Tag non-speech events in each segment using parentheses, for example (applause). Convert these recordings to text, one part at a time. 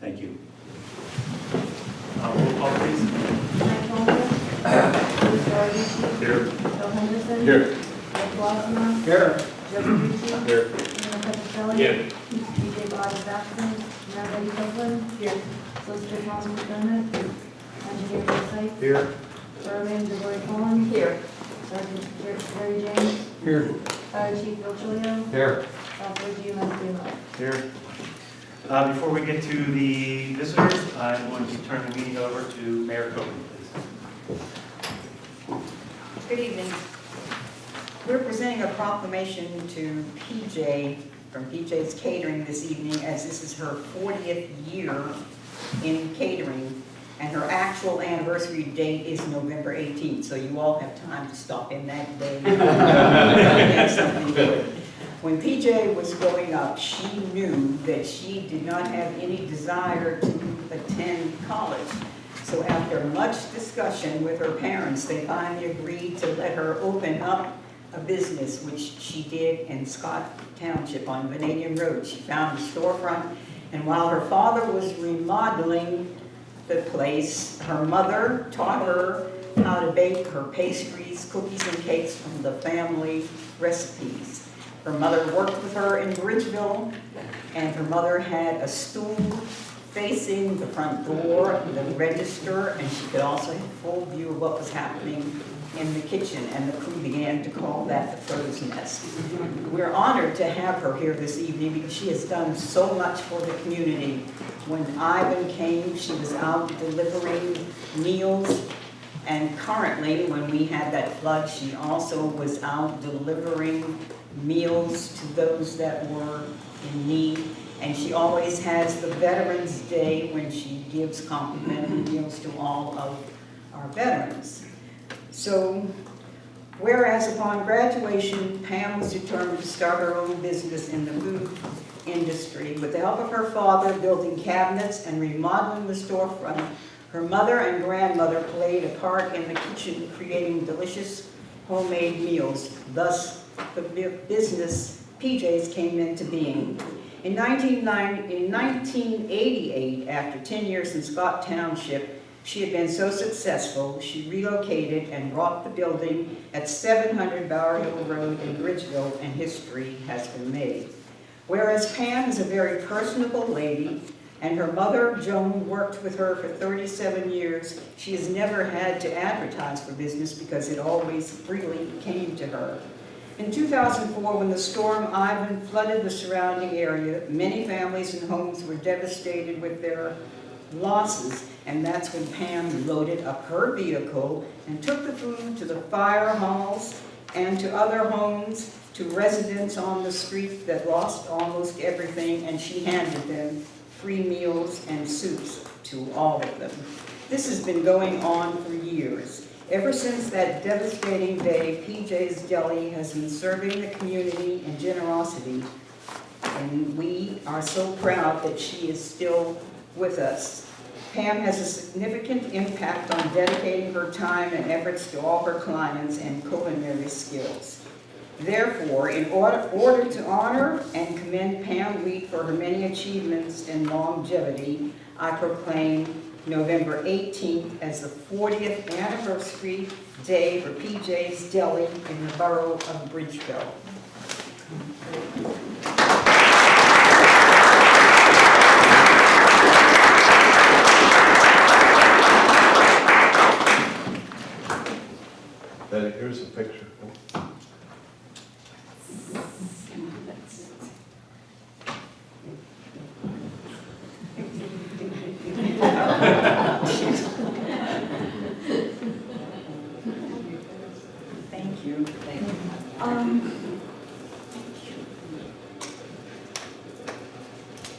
Thank you. Uh, Roll call, please. Mike Baldwin. Bruce Varevici. Here. Bill Henderson. Here. Rick Wadsworth. Here. Joe Verducci. Here. Rena Petroselli. Here. DJ Bobby Jackson. Mayor Betty Copeland. Here. Solicitor Thomas McDermott. Engineer Bill Sykes. Here. Surveyor DeLorean Collins. Here. Sergeant Jerry James. Here. Fire Chief Bill Chilio. Here. Officer GMS Dale. Here. Uh, Before we get to the visitors, I'm going to turn the meeting over to Mayor Copeland, please. Good evening. We're presenting a proclamation to PJ, from PJ's Catering this evening, as this is her 40th year in catering, and her actual anniversary date is November 18th, so you all have time to stop in that day. (laughs) and Have something good. When PJ was growing up, she knew that she did not have any desire to attend college. So after much discussion with her parents, they finally agreed to let her open up a business, which she did in Scott Township on Vanadium Road. She found a storefront, and while her father was remodeling the place, her mother taught her how to bake her pastries, cookies, and cakes from the family recipes. Her mother worked with her in Bridgeville, and her mother had a stool facing the front door, the register, and she could also have full view of what was happening in the kitchen, and the crew began to call that the crow's nest. We're honored to have her here this evening because she has done so much for the community. When Ivan came, she was out delivering meals, and currently, when we had that flood, she also was out delivering meals to those that were in need. And she always has the Veterans Day when she gives complimentary meals to all of our veterans. So, whereas upon graduation, Pam was determined to start her own business in the food industry. With the help of her father building cabinets and remodeling the storefront, her mother and grandmother played a part in the kitchen, creating delicious homemade meals. Thus, the business PJ's came into being. In 1990 in 1988, after 10 years in Scott Township, she had been so successful, she relocated and bought the building at 700 Bower Hill Road in Bridgeville, and history has been made. Whereas Pam is a very personable lady, and her mother, Joan, worked with her for 37 years, she has never had to advertise for business because it always freely came to her. In 2004, when the storm Ivan flooded the surrounding area, many families and homes were devastated with their losses, and that's when Pam loaded up her vehicle and took the food to the fire halls and to other homes, to residents on the street that lost almost everything, and she handed them free meals and soups to all of them. This has been going on for years. Ever since that devastating day, PJ's Deli has been serving the community in generosity, and we are so proud that she is still with us. Pam has a significant impact on dedicating her time and efforts to all her clients and culinary skills. Therefore, in order, order to honor and commend Pam Wheat for her many achievements and longevity, I proclaim November 18th as the 40th anniversary day for PJ's Deli in the borough of Bridgeville. Then here's a picture. Thank you. Thank you. Um,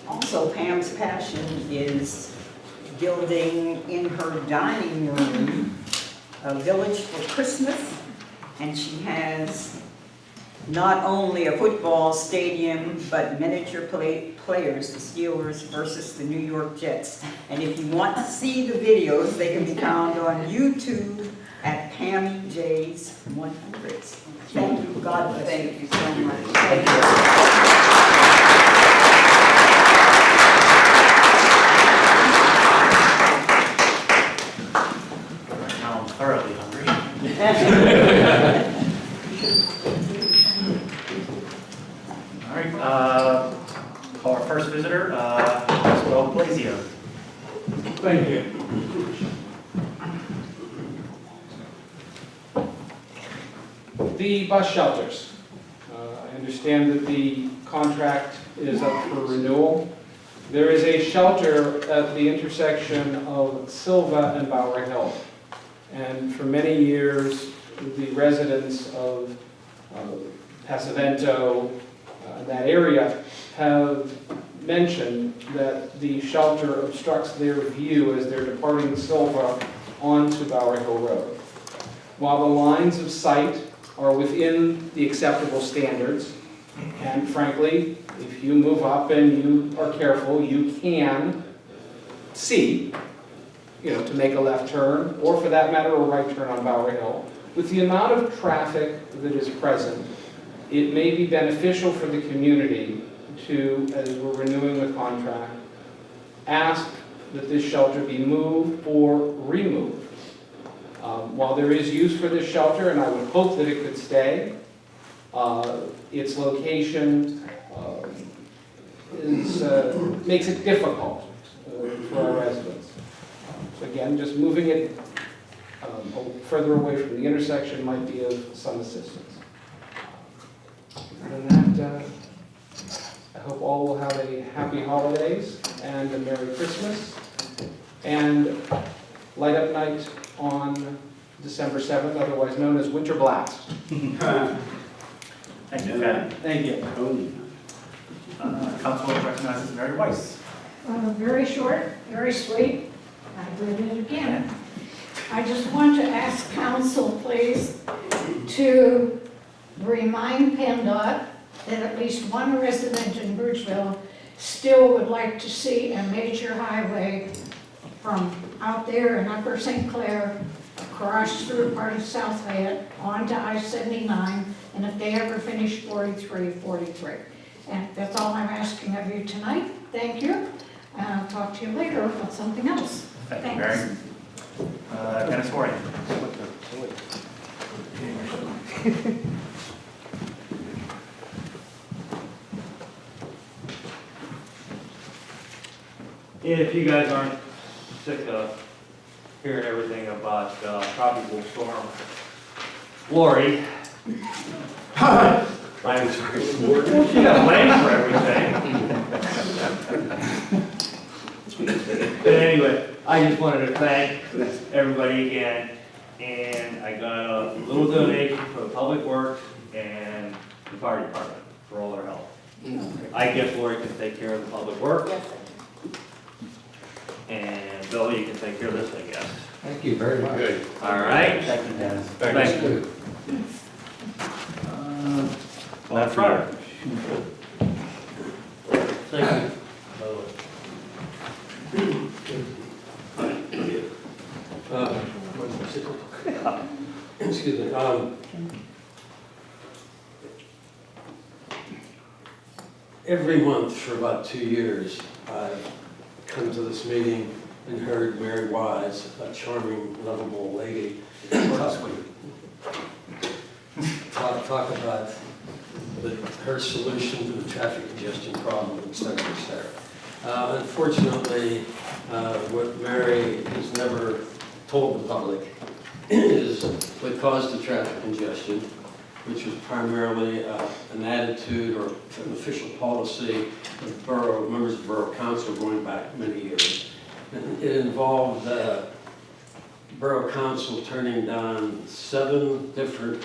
Also, Pam's passion is building in her dining room a village for Christmas. And she has not only a football stadium, but miniature play, players, the Steelers versus the New York Jets. And if you want to see the videos, they can be found on YouTube at Pammy J's 100s. Thank you, God bless you. Thank you so much. Thank you. uh, Maxwell Blazio. Thank you. The bus shelters. Uh, I understand that the contract is up for renewal. There is a shelter at the intersection of Silva and Bower Hill. And for many years, the residents of uh, Pasavento, uh, that area, have mentioned that the shelter obstructs their view as they're departing Silva onto Bower Hill Road. While the lines of sight are within the acceptable standards, and frankly, if you move up and you are careful, you can see, you know, to make a left turn, or for that matter, a right turn on Bower Hill. With the amount of traffic that is present, it may be beneficial for the community to, as we're renewing the contract, ask that this shelter be moved or removed. Um, While there is use for this shelter, and I would hope that it could stay, uh, its location um, is, uh, makes it difficult uh, for our residents. So again, just moving it um, further away from the intersection might be of some assistance. Other than that, uh, I hope all will have a happy holidays and a Merry Christmas. And light up night on December 7th, otherwise known as Winter Blast. (laughs) Thank you, Pat. Thank you. Uh, Council recognizes Mary Weiss. Uh, Very short, very sweet. I did it again. I just want to ask council, please, to remind PennDOT that at least one resident in Bridgeville still would like to see a major highway from out there in Upper St. Clair across through part of South Fayette onto I-79, and if they ever finish 43, 43. And that's all I'm asking of you tonight. Thank you. And I'll talk to you later about something else. Thank you, Thanks. Mary. Uh, Dennis Warren. (laughs) If you guys aren't sick of hearing everything about uh, tropical storm Lori. (laughs) I'm sorry. She got blamed for everything. But anyway, I just wanted to thank everybody again. And I got a little donation for the Public Works and the Fire Department for all their help. I guess Lori can take care of the Public Works. And Bill, you can take care of this, I guess. Thank you very much. Good. All right? Thank you, Dennis. Thank you. Uh, Left Fryer. Thank you. Uh, Excuse me. um, Every month for about two years, I've come to this meeting and heard Mary Wise, a charming, lovable lady, talk talk talk about the- her solution to the traffic congestion problem, et cetera, et cetera. Uh, Unfortunately, uh, what Mary has never told the public is what caused the traffic congestion, which was primarily uh, an attitude or an official policy of borough, members of borough council going back many years. It involved uh, borough council turning down seven different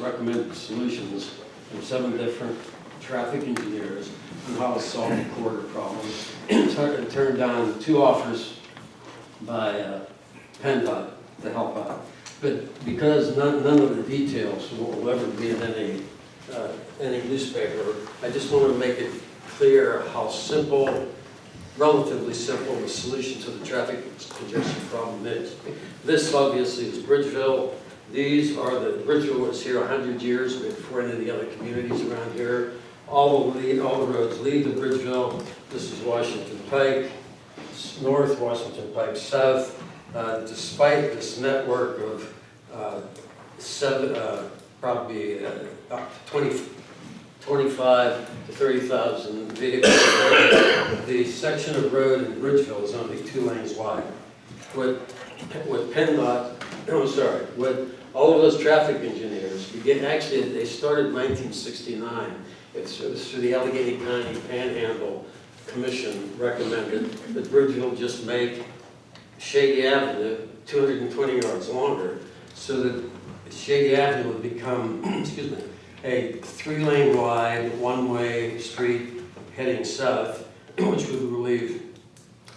recommended solutions from seven different traffic engineers on how to solve the corridor problem. It Turned down two offers by uh, PennDOT to help out. But because none, none of the details will ever be in any, uh, any newspaper, I just want to make it clear how simple, relatively simple, the solution to the traffic congestion problem is. This obviously is Bridgeville. These are the, Bridgeville was here 100 years before any of the other communities around here. All the lead, all the roads lead to Bridgeville. This is Washington Pike, north, Washington Pike south. Uh, Despite this network of uh, seven, uh, probably uh, 20, 25 to 30,000 vehicles. The section of road in Bridgeville is only two lanes wide. What, what PennDOT, I'm sorry, what all of those traffic engineers, actually, they started in 1969. It's, through the Allegheny County Panhandle Commission recommended that Bridgeville just make Shady Avenue 220 yards longer so that Shady Avenue would become, (clears throat) excuse me, a three-lane wide, one-way street heading south, (clears throat) which would relieve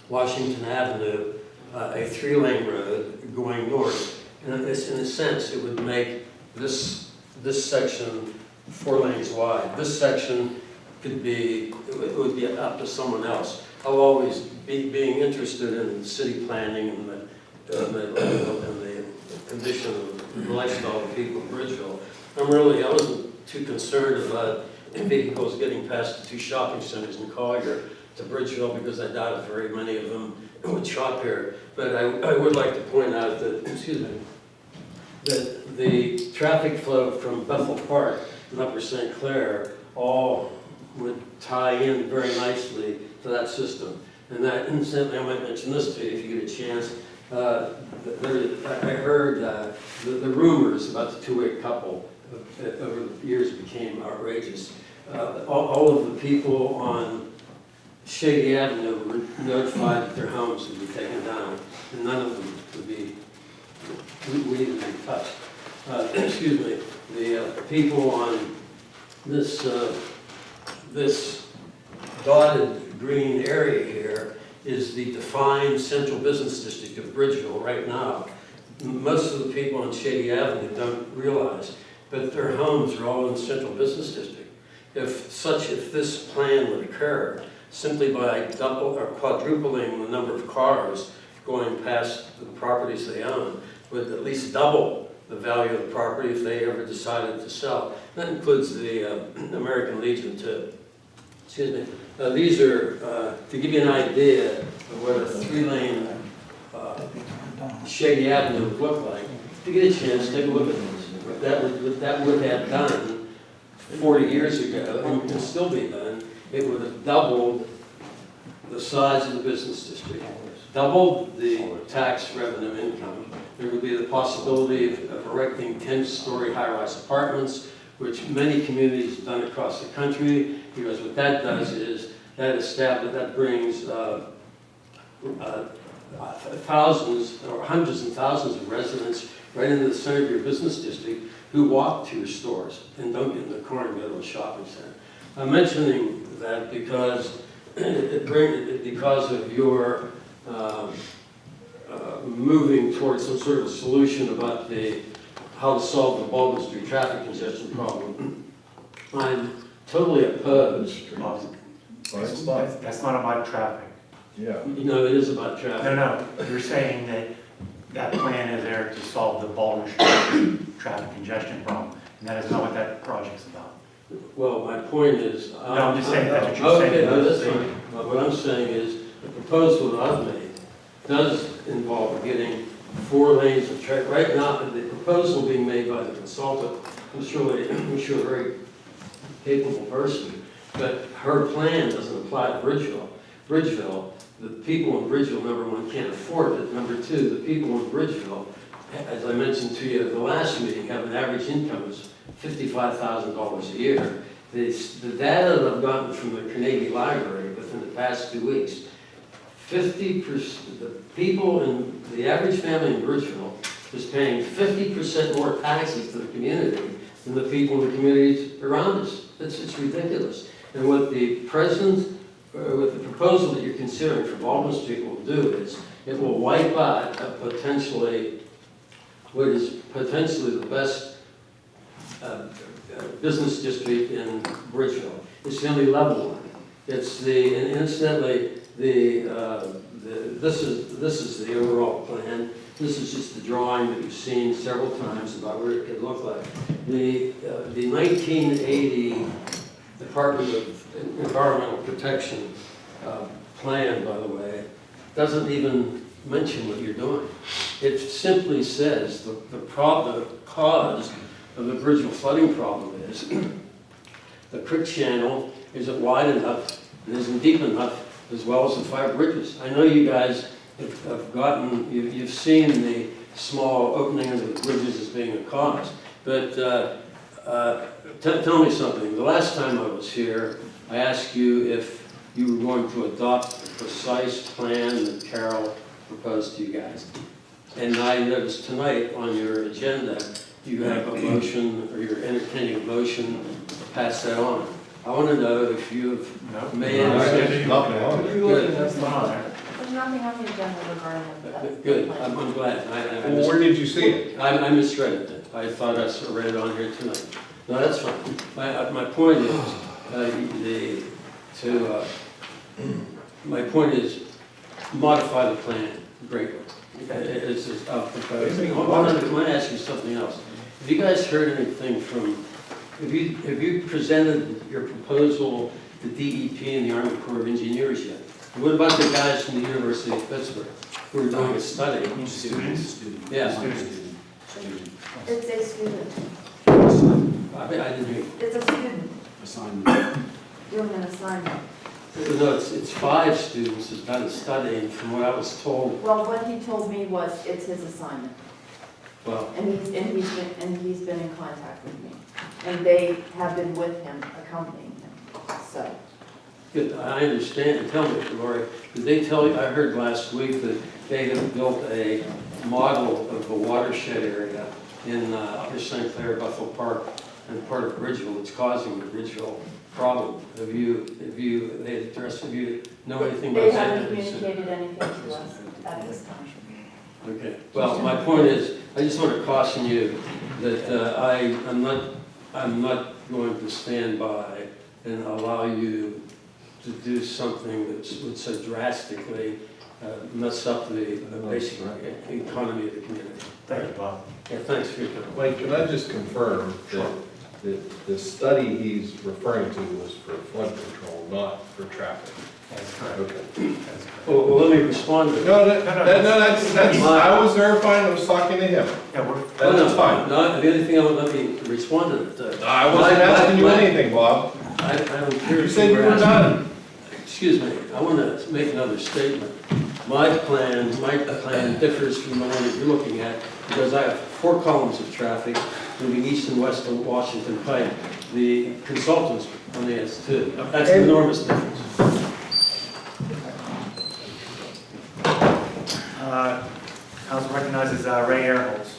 Washington Avenue, uh, a three-lane road going north. And in a sense, it would make this, this section four lanes wide. This section could be, it would- be up to someone else. I'll always be, being interested in city planning and the, the, and the condition of the lifestyle of people in Bridgeville. I'm really, I wasn't too concerned about vehicles getting past the two shopping centers in Collier to Bridgeville because I doubt if very many of them would shop here. But I, I would like to point out that, excuse me, that the traffic flow from Bethel Park and Upper St. Clair all would tie in very nicely to that system. And that, incidentally, I might mention this to you if you get a chance. Uh, there, I heard uh, the the rumors about the two-way couple uh, over the years became outrageous. Uh, All all of the people on Shady Avenue were notified that their homes would be taken down, and none of them would be, would even be touched. Uh, (clears throat) Excuse me, the uh, people on this, uh, this dotted green area here is the defined central business district of Bridgeville right now. Most of the people on Shady Avenue don't realize, but their homes are all in the central business district. If such, if this plan would occur, simply by double or quadrupling the number of cars going past the properties they own, would at least double the value of the property if they ever decided to sell. That includes the uh, (clears throat) American Legion too. Excuse me. Uh, These are, uh, to give you an idea of what a three-lane uh, Shady Avenue would look like. You get a chance, take a look at this. That would, that would have done 40 years ago, and can still be done, it would have doubled the size of the business district, doubled the tax revenue income. There would be the possibility of of erecting 10-story high-rise apartments, which many communities have done across the country, because what that does is, that establishes, that brings uh, uh, thousands, or hundreds and thousands of residents right into the center of your business district who walk to your stores and don't get in the car and go to a shopping center. I'm mentioning that because it brings, because of your um, uh, moving towards some sort of solution about the, how to solve the Baldwin Street traffic congestion problem. I'm totally opposed, That's that's not about traffic. Yeah. you know, it is about traffic. No, no, you're saying that that plan is there to solve the Baldwin Street traffic congestion problem, and that is not what that project's about. Well, my point is. No, I'm just saying that's what you're saying. Okay, no, that's fine. But what I'm saying is, the proposal that I've made does involve getting four lanes of traffic. Right now, the proposal being made by the consultant, I'm sure, I'm sure a very capable person, but her plan doesn't apply to Bridgeville. Bridgeville, the people in Bridgeville, number one, can't afford it. Number two, the people in Bridgeville, as I mentioned to you at the last meeting, have an average income of fifty-five thousand dollars a year. The, the data that I've gotten from the Carnegie Library within the past two weeks, fifty percent, the people in, the average family in Bridgeville is paying fifty percent more taxes to the community than the people in the communities around us. It's, it's ridiculous. And what the president, what the proposal that you're considering for Baldwin Street will do is, it will wipe out a potentially, what is potentially the best uh, uh, business district in Bridgeville. It's the only level one. It's the, and incidentally, the, uh, the, this is, this is the overall plan. This is just the drawing that you've seen several times about what it could look like. The, uh, the 1980 Department of Environmental Protection uh, plan, by the way, doesn't even mention what you're doing. It simply says the, the the cause of the Bridgeville flooding problem is (clears throat) the creek channel isn't wide enough and isn't deep enough, as well as the five bridges. I know you guys have have gotten, you- you've seen the small opening of the bridges as being a cause, but uh, uh, tell me something. The last time I was here, I ask you if you were going to adopt the precise plan that Carol proposed to you guys. And I noticed tonight on your agenda, you have a motion, or you're entertaining a motion to pass that on. I want to know if you've No? made No, any... Nothing on there. That's not. There's nothing on the agenda regarding that. good, I'm I'm glad. I- I- I Well, where did you see it? I, I misread it. I thought I saw- read it on here tonight. No, that's fine. My, uh, my point is, uh, the, to, uh, my point is modify the plan greatly. It's, it's, uh, proposed. I want to, I want to ask you something else. Have you guys heard anything from, have you, have you presented your proposal to DEP and the Army Corps of Engineers yet? And What about the guys from the University of Pittsburgh who are doing a study? Students? Yeah, It's a student. I mean, I didn't hear. It's a student. Assignment. Doing an assignment. No, it's, it's five students who's done a study, and from what I was told, Well, what he told me was it's his assignment. well, And he's, and he's been, and he's been in contact with me. And they have been with him, accompanying him, so. good, I understand, tell me, Lori, did they tell you, I heard last week that they have built a model of the watershed area in uh, Upper St. Clair, Buffalo Park, and part of Bridgeville that's causing the Bridgeville problem. Have you, have you, they addressed, have you know anything They about that? haven't communicated anything to us at this time. Okay, well, my point is, I just want to caution you that uh, I, I'm not, I'm not going to stand by and allow you to do something that would so drastically uh, mess up the the basic economy of the community. Thank you, Bob. Yeah, thanks for your time. Mike, can I just confirm that, that the study he's referring to was for flood control, not for traffic? That's correct. Okay. That's correct. Well, well, let me respond to that. No, that, that- no, that's, that's, I was verifying, I was talking to him. Yeah, we're, That's fine. No, the only thing I would, let me respond to that. uh, I wasn't my- asking you my- anything, Bob. I, I don't care. You if said you were asking- done. Excuse me, I want to make another statement. My plan, my plan differs from the one that you're looking at because I have four columns of traffic moving east and west of Washington Pike. The consultants only has two. That's an enormous difference. uh, council recognizes uh, Ray Airholz.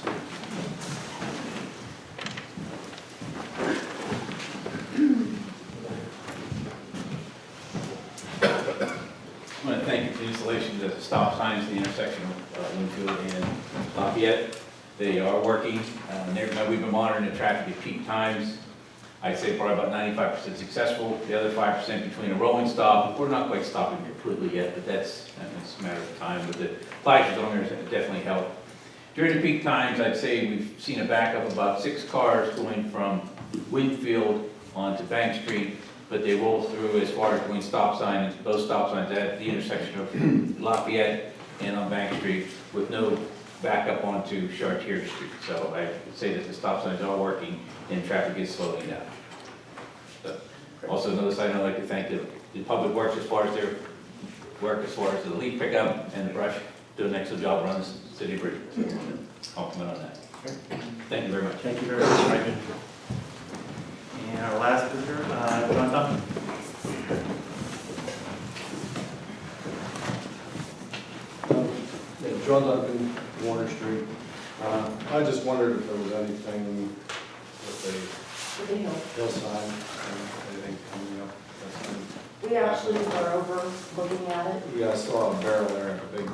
I want to thank you for the installation of the stop signs at the intersection of uh, Winfield and Lafayette. They are working, uh, we've been monitoring the traffic at peak times. I'd say probably about ninety-five percent successful, the other five percent between a rolling stop, we're not quite stopping completely yet, but that's, that's a matter of time, but the flashes on there definitely help. During the peak times, I'd say we've seen a backup of about six cars going from Winfield onto Bank Street, but they roll through as far as between stop signs, both stop signs at the intersection of Lafayette and on Bank Street with no backup onto Chartier Street. So I would say that the stop signs are working and traffic is slowing down. So, Also, another side, I'd like to thank the, the public works as far as their work as far as the leaf pickup and the brush, doing an excellent job around the city of Bridgeport. So, Compliment on that. Thank you very much. Thank you very much, Ray. And our last visitor, uh, John Duncan. Yeah, John Duncan, Warner Street. Uh, I just wondered if there was anything with For the hill. the hillside, uh, anything coming up. That's been- We actually were over looking at it. Yeah, I saw a barrel there, a big,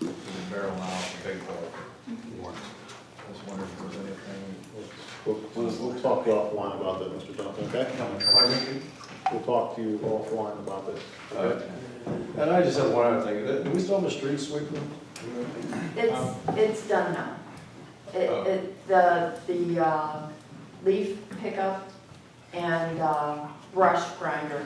there's a barrel now, a big hole. I was wondering if there was anything. We'll, we'll, we'll talk offline about that, Mr. Johnson, okay? We'll talk to you offline about this, okay? And I just have one other thing, do we still have a street sweeper? It's, it's done now. It, Oh. it, the, the, uh, leaf pickup and, uh, brush grinder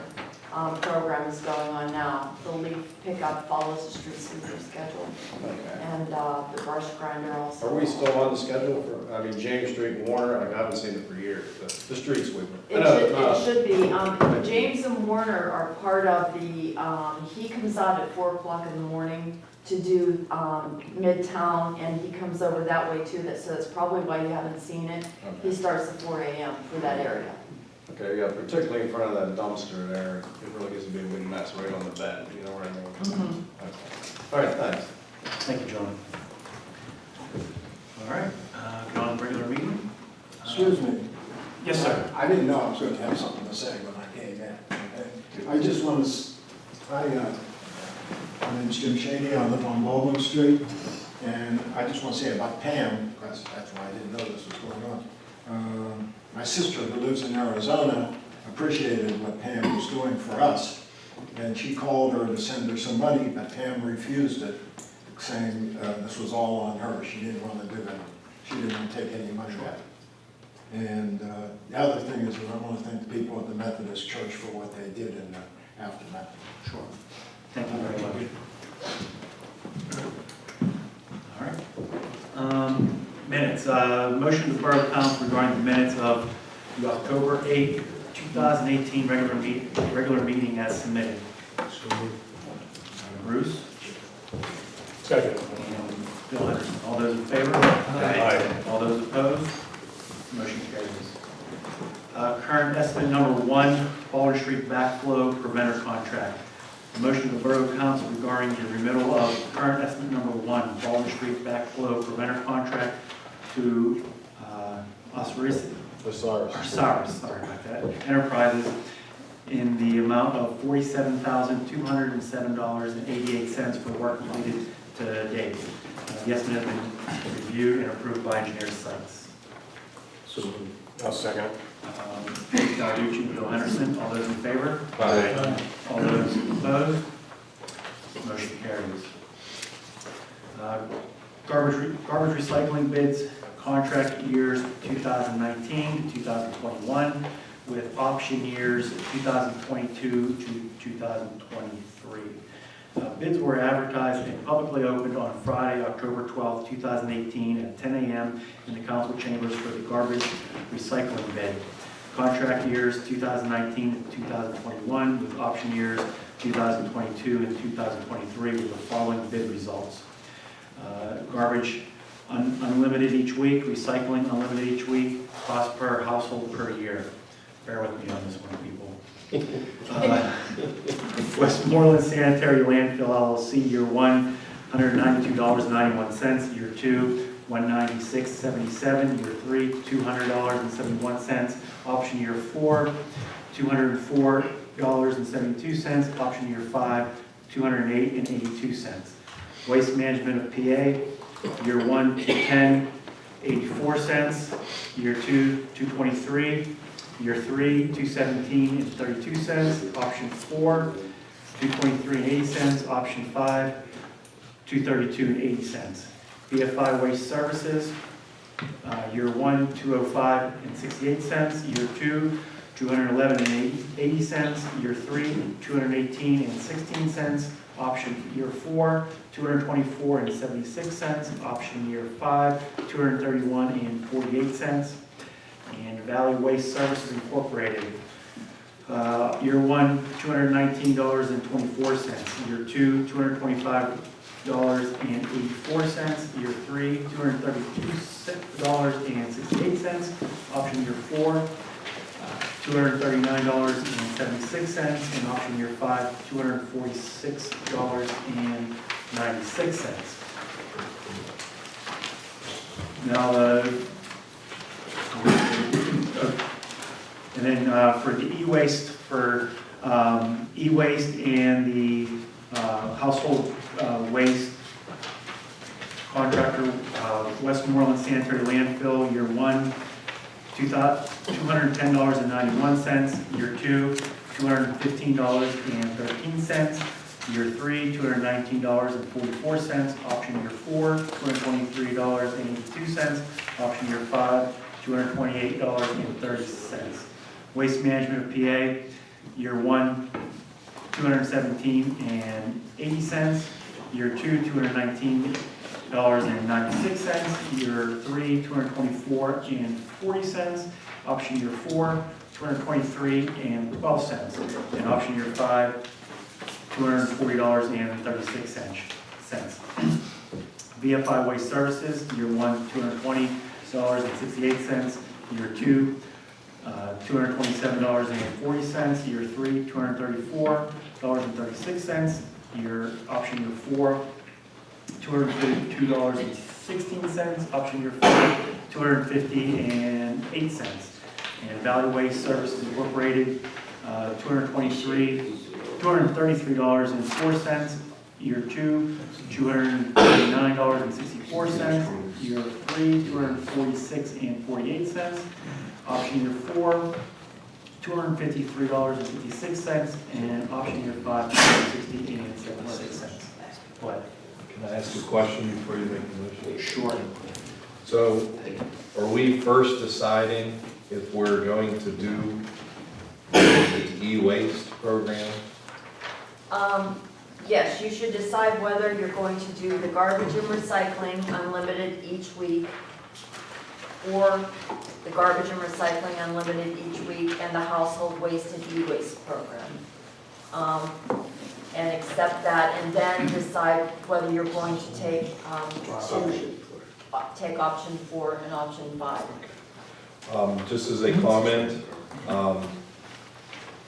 um, program is going on now. The leaf pickup follows the street sweeper schedule, Okay. and uh, the brush grinder also. Are we still on the schedule for, I mean, James Street and Warner, I haven't seen it for years, the, the street sweeper. I It know, should, uh, it should be. Um, James and Warner are part of the, um, he comes out at four o'clock in the morning to do, um, Midtown, and he comes over that way too, that, so that's probably why you haven't seen it. He starts at four AM for that area. Okay, yeah, particularly in front of that dumpster there, it really gets to be a big mess right on the bed, you know what I mean? Okay. All right, thanks. Thank you, John. All right, uh, go on regular meeting. Uh, Excuse me. Yes, sir. I didn't know I was going to have something to say when I came in. okay? I just want to, I, uh, my name's Jim Shady, I live on Baldwin Street, and I just want to say about Pam, because that's why I didn't know this was going on. Um, My sister who lives in Arizona appreciated what Pam was doing for us, and she called her to send her some money, but Pam refused it, saying uh, this was all on her, she didn't want to do that. She didn't want to take any money back. And uh, the other thing is, I want to thank the people at the Methodist Church for what they did in the aftermath. Sure. Thank you very much. All right. Um, Minutes, uh, motion to Borough Council regarding the minutes of the October 8th, 2018 regular meet, regular meeting as submitted. Bruce? Second. And Bill Henderson. All those in favor? Aye. All those opposed? Motion carries. Uh, Current estimate number one, Baldwin Street backflow preventer contract. Motion to the Borough Council regarding the remittal of current estimate number one, Baldwin Street backflow preventer contract to uh, Osiris, Osiris. Osiris, sorry about that, Enterprises in the amount of forty-seven thousand, two hundred and seven dollars and eighty-eight cents for work completed to date. Uh, The estimate has been reviewed and approved by engineers Sykes. So, I'll second. Um, Dawucci, Bill Henderson, all those in favor? Aye. All those opposed? Motion carries. Uh, Garbage, re- garbage recycling bids, contract years 2019 to 2021, with option years 2022 to 2023. Uh, Bids were advertised and publicly opened on Friday, October 12, 2018, at 10 a.m. in the council chambers for the garbage recycling bid. Contract years 2019 to 2021, with option years 2022 and 2023, with the following bid results. Uh, Garbage un- unlimited each week, recycling unlimited each week, cost per household per year. Bear with me on this one, people. (laughs) Uh, Westmoreland Sanitary Landfill LLC, year one, $192.91, year two, $196.77, year three, $200.71, option year four, $204.72, option year five, $208.82. Waste Management of PA, year one, 10, 84 cents, year two, 223, year three, 217 and 32 cents, option four, 223 and 80 cents, option five, 232 and 80 cents. BFI Waste Services, uh, year one, 205 and 68 cents, year two, 211 and 80 80 cents, year three, 218 and 16 cents, option year four, 224 and 76 cents, option year five, 231 and 48 cents, and Valley Waste Services Incorporated, uh, year one, $219.24, year two, $225.84, year three, $232.68, option year four, $239.76, and option year five, $246.96. Now, uh, and then uh, for the e-waste, for um, e-waste and the uh, household uh, waste contractor, uh, Westmoreland Sanitary Landfill, year one, $210.91, year two, $215.13, year three, $219.44, option year four, $223.82, option year five, $228.30. Waste Management of PA, Year one, two hundred seventeen and eighty cents. Year two, two hundred nineteen dollars and ninety-six cents. Year three, two hundred twenty-four and forty cents. Option year four, two hundred twenty-three and twelve cents. And option year five, two hundred forty dollars and thirty-six cents. BFI Waste Services, year one, two hundred twenty dollars and sixty-eight cents. Year two, uh, two hundred twenty-seven dollars and forty cents. Year three, two hundred thirty-four dollars and thirty-six cents. Year, option year four, two hundred fifty-two dollars and sixteen cents. Option year four, two hundred fifty and eight cents. And Valley Waste Services Incorporated, uh, two hundred twenty-three, two hundred thirty-three dollars and four cents. Year two, two hundred thirty-nine dollars and sixty-four cents. Year three, two hundred forty-six and forty-eight cents. Option year four, two hundred fifty-three dollars and fifty-six cents. And option year five, two hundred sixty and seventy-six cents. What? Can I ask a question before you make the motion? Sure. So are we first deciding if we're going to do the e-waste program? Um, yes, you should decide whether you're going to do the garbage and recycling unlimited each week, or the garbage and recycling unlimited each week, and the household waste and e-waste program. Um, and accept that, and then decide whether you're going to take, um, two- uh, take option four and option five. Um, Just as a comment, um,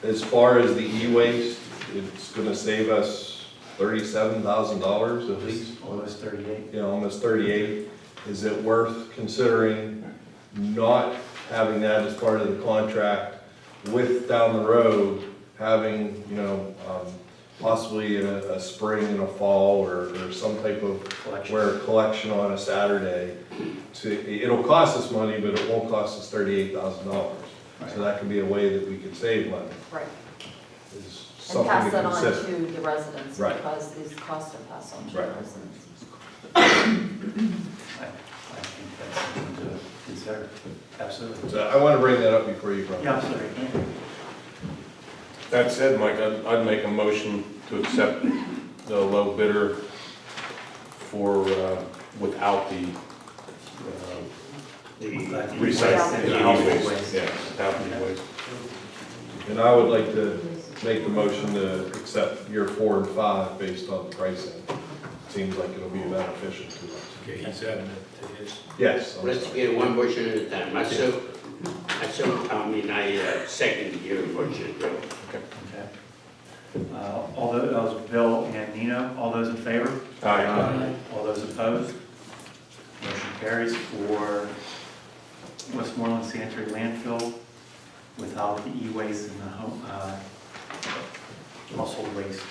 as far as the e-waste, it's gonna save us thirty-seven thousand dollars at least. Almost thirty-eight. you know, almost thirty-eight, is it worth considering not having that as part of the contract with down the road, having, you know, um, possibly a, a spring and a fall or, or some type of, Collection. where collection on a Saturday to, it'll cost us money, but it won't cost us thirty-eight thousand dollars. So that could be a way that we could save money, Right. is And something pass to that on consider. to the residents, Right. because these costs are passed on to the Right. residents. I I think that's something to consider. Absolutely. So I wanna bring that up before you. Yeah, absolutely. That said, Mike, I'd, I'd make a motion to accept the low bidder for, uh, without the, uh, recycling, Without the the household e-waste, yeah, without the e-waste. And I would like to make the motion to accept year four and five based on the pricing. Seems like it'll be beneficial to us. Okay, he's adding it to his. Yes, I'm Let's sorry. get one motion at a time. I so, I so, I mean, I uh, second your motion, Joe. Okay. Uh, All those, that was Bill and Nina, all those in favor? Aye. All those opposed? Motion carries for Westmoreland Sanitary Landfill without the e-waste and the home, uh, household waste.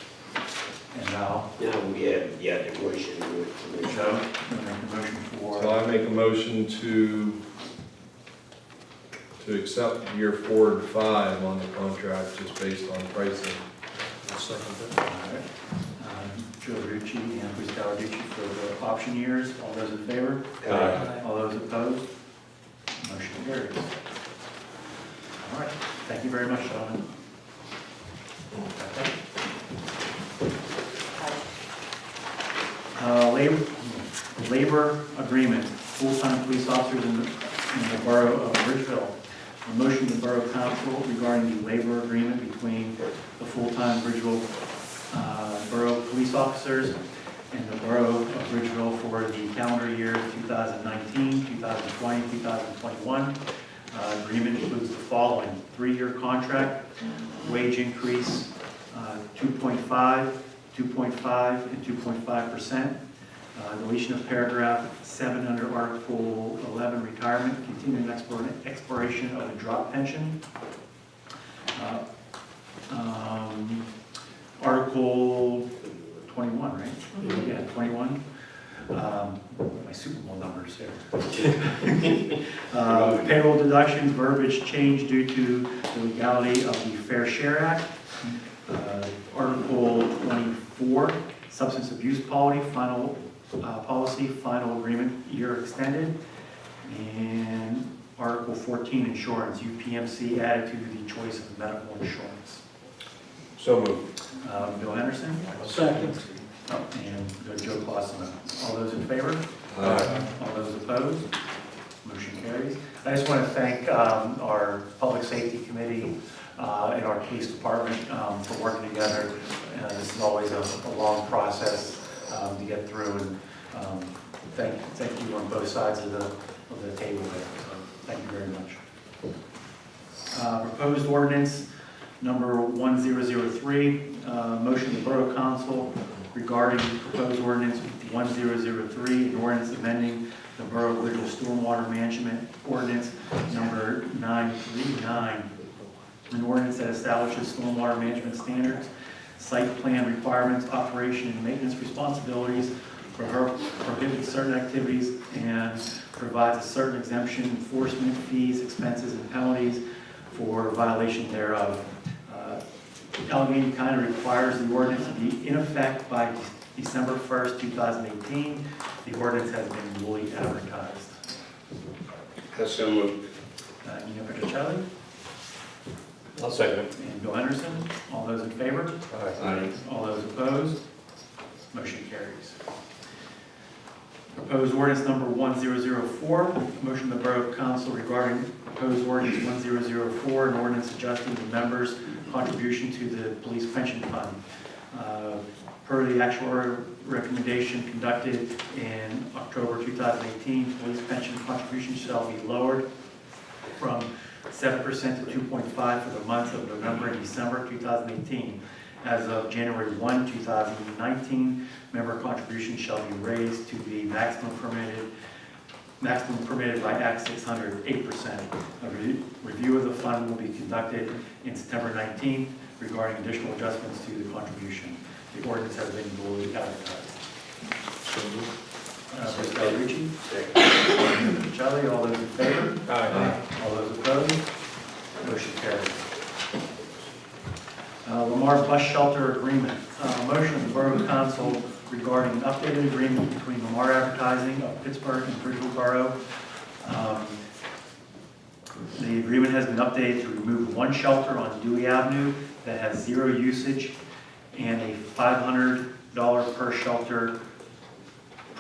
And now, Now we have, yeah, the motion with the Joe, motion. you wanna make a motion for? So I make a motion to, to accept year four and five on the contract just based on pricing. I'll second that. right. Um, Joe Rucci and Bruce Cawerucci for the option years. All those in favor? Aye. All those opposed? Motion carries. All right, thank you very much, gentlemen. Uh, Labor, labor agreement, full-time police officers in the, in the borough of Bridgeville. A motion to the Borough Council regarding the labor agreement between the full-time Bridgeville, uh, Borough Police Officers and the Borough of Bridgeville for the calendar year 2019, 2020, 2021. Uh, Agreement includes the following, three-year contract, wage increase, uh, 2.5, 2.5, and 2.5%. Uh, Deletion of paragraph seven under Article 11, retirement, continuing exploration of a drop pension. Uh, um, Article 21, right? Yeah, 21. Um, My Super Bowl numbers here. (laughs) Uh, Payroll deductions, verbiage change due to the legality of the Fair Share Act. Uh, Article 24, substance abuse policy, final, uh, policy, final agreement, year extended. And Article 14, insurance, UPMC added to the choice of medical insurance. So moved. Uh, Bill Henderson? Second. Oh, And Joe Clausen. All those in favor? Aye. All those opposed? Motion carries. I just want to thank um, our Public Safety Committee uh, and our Police Department um, for working together. Uh, This is always a a long process um, to get through, and um, thank thank you on both sides of the of the table there. So Thank you very much. Uh, Proposed ordinance number 1003, uh, motion the Borough Council regarding proposed ordinance 1003, an ordinance amending the Borough of Bridgeville Stormwater Management Ordinance number 939, an ordinance that establishes stormwater management standards, site plan requirements, operation and maintenance responsibilities, prohibits certain activities, and provides a certain exemption, enforcement, fees, expenses, and penalties for violation thereof. Uh, Allegheny County of requires the ordinance to be in effect by December 1st, 2018. The ordinance has been duly advertised. So moved. Uh, Nino Petrocelli I'll second it. and Bill Anderson, all those in favor? Aye. All those opposed? Motion carries. Proposed ordinance number 1004, motion of the Borough Council regarding proposed ordinance 1004, an ordinance adjusting the members' contribution to the police pension fund. Uh, Per the actual recommendation conducted in October 2018, police pension contribution shall be lowered from 7% to 2.5 for the months of November and December 2018. As of January 1, 2019, member contributions shall be raised to the maximum permitted, maximum permitted by Act 600, 8%. A re- review of the fund will be conducted in September 19 regarding additional adjustments to the contribution. The ordinance has been duly advertised. Uh, Ms. Second. Charlie, all those in favor? Aye. All those opposed? Motion carries. Uh, Lamar Bus Shelter Agreement. Uh, Motion of the Borough Council regarding an updated agreement between Lamar Advertising of Pittsburgh and Bridgeville Borough. Um, The agreement has been updated to remove one shelter on Dewey Avenue that has zero usage and a $500 per shelter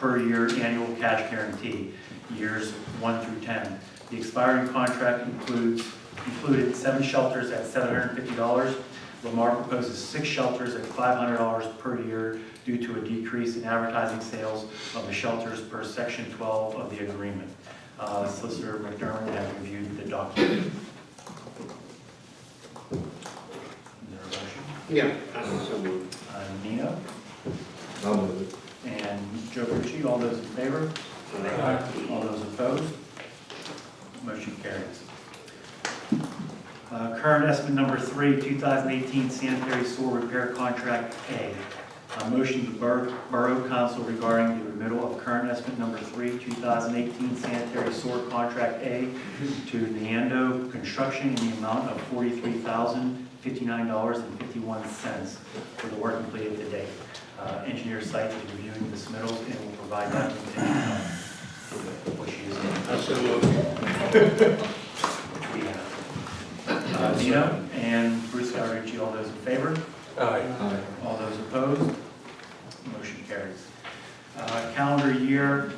per year annual cash guarantee, years one through 10. The expiring contract includes, included seven shelters at $750. Lamar proposes six shelters at $500 per year due to a decrease in advertising sales of the shelters per section 12 of the agreement. Uh, Solicitor McDermott has reviewed the document. Is there a motion? Yeah. So. Uh, Nino I'll move it. And Joe Ritchie, all those in favor? All those opposed? Motion carries. Uh, Current estimate number three, 2018 sanitary sewer repair contract A. A motion to Borough Borough Council regarding the remittal of current estimate number three, 2018 sanitary sewer contract A to Neando Construction in the amount of $43,059.51 for the work completed to date. Uh, Engineer Sykes is reviewing the submittals and will provide documentation on what she is in So moved. which we have. Uh, Nino and Bruce Cawerucci, all those in favor? Aye. All those opposed? Motion carries. Uh, Calendar year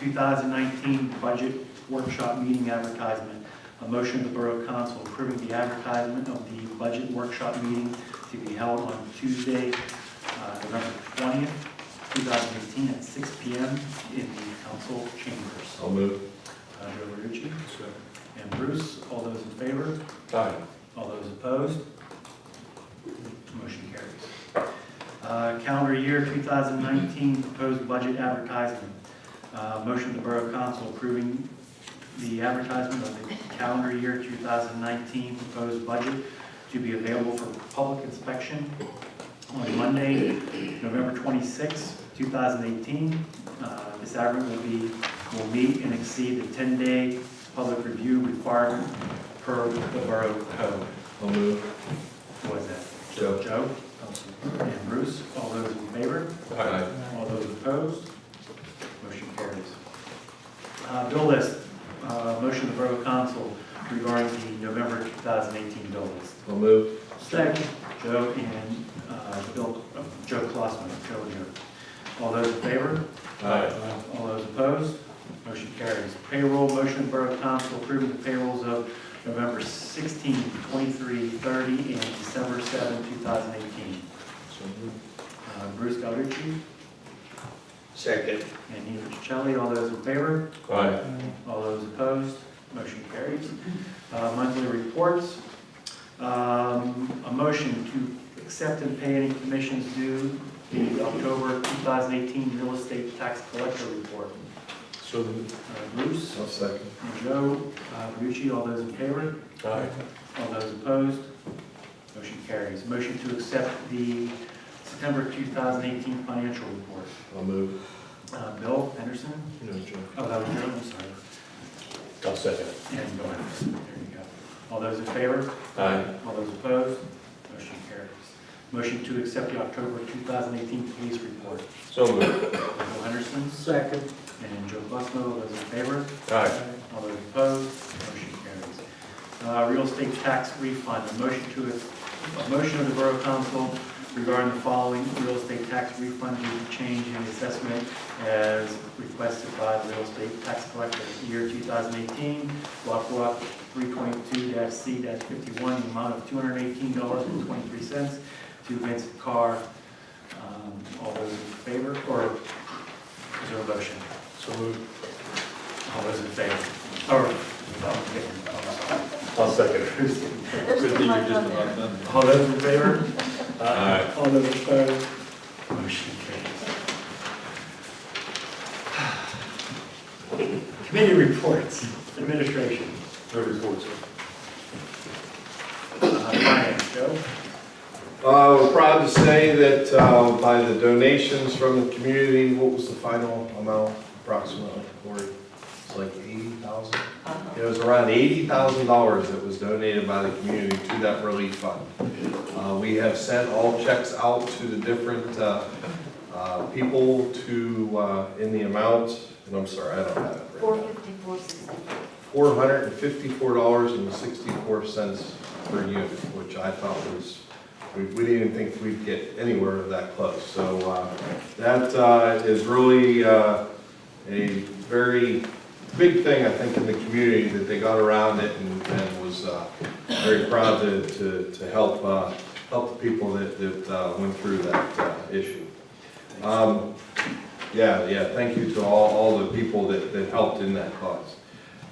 2019 budget workshop meeting advertisement. A motion of the Borough Council approving the advertisement of the budget workshop meeting to be held on Tuesday, uh, November 20th, 2018 at 6 PM in the council chambers. I'll move. Uh, Joe Verducci and Bruce, all those in favor? Aye. All those opposed? Motion carries. Uh, Calendar year 2019 proposed budget advertisement. Uh, Motion of the Borough Council approving the advertisement of the calendar year 2019 proposed budget to be available for public inspection on Monday, November 26, 2018. Uh, This advertisement will be, will meet and exceed the 10-day public review requirement per the Borough Code. I'll move. Who was that? Joe. Joe? And Bruce, all those in favor? Aye. All those opposed? Motion carries. Uh, Bill list, uh, motion of the Borough Council regarding the November 2018 bill list. I'll move. Second. Joe and Joe and Joe. All those in favor? Aye. All those opposed? Motion carries. Payroll, motion of Borough Council approving the payrolls of November 16, 23, 30, and December 7, 2018. So Uh, Bruce Galducci Second. and Nina Riccicelli, all those in favor? Aye. All those opposed? Motion carries. Uh, Monthly reports. Um, A motion to accept and pay any commissions due the October 2018 real estate tax collector report. So moved. Uh, Bruce I'll second. and Joe, uh, Rucci, all those in favor? Aye. All those opposed? Motion carries. Motion to accept the September 2018 financial report. I'll move. Uh, Bill Henderson? No, Joe. Oh, that was Joe, I'm sorry. I'll second it. And Bill Henderson, there you go. All those in favor? Aye. All those opposed? Motion to accept the October 2018 police report. So moved. Bill Henderson Second. and Joe Busmo, all those in favor? Aye. All those opposed? Motion carries. Uh, Real estate tax refund, a motion to, a motion of the Borough Council regarding the following real estate tax refund due to change in assessment as requested by the real estate tax collector. Year 2018, block block 322-C-51, the amount of $218.23 to Vincent Carr. Um, All those in favor, or is there a motion? So moved. All those in favor? Or, oh, okay, sorry. I'll second it. Who's- Good thing you're just about done. All those in favor? Aye. All those opposed? Motion carries. (sighs) Committee reports, administration. No reports, sir. Uh, Finance, Joe? Uh, we're proud to say that, uh, by the donations from the community, what was the final amount approximately, Cory? It's like eighty thousand? It was around eighty thousand dollars that was donated by the community to that relief fund. Uh, we have sent all checks out to the different, uh, uh, people to, uh, in the amount, and I'm sorry, I don't have it right Four fifty-four sixty. four hundred and fifty-four dollars and sixty-four cents per unit, which I thought was, we, we didn't think we'd get anywhere that close. So, uh, that, uh, is really, uh, a very big thing, I think, in the community, that they got around it and, and was, uh, very proud to, to, to help, uh, help the people that, that, uh, went through that, issue. Um, yeah, yeah, thank you to all, all the people that, that helped in that cause.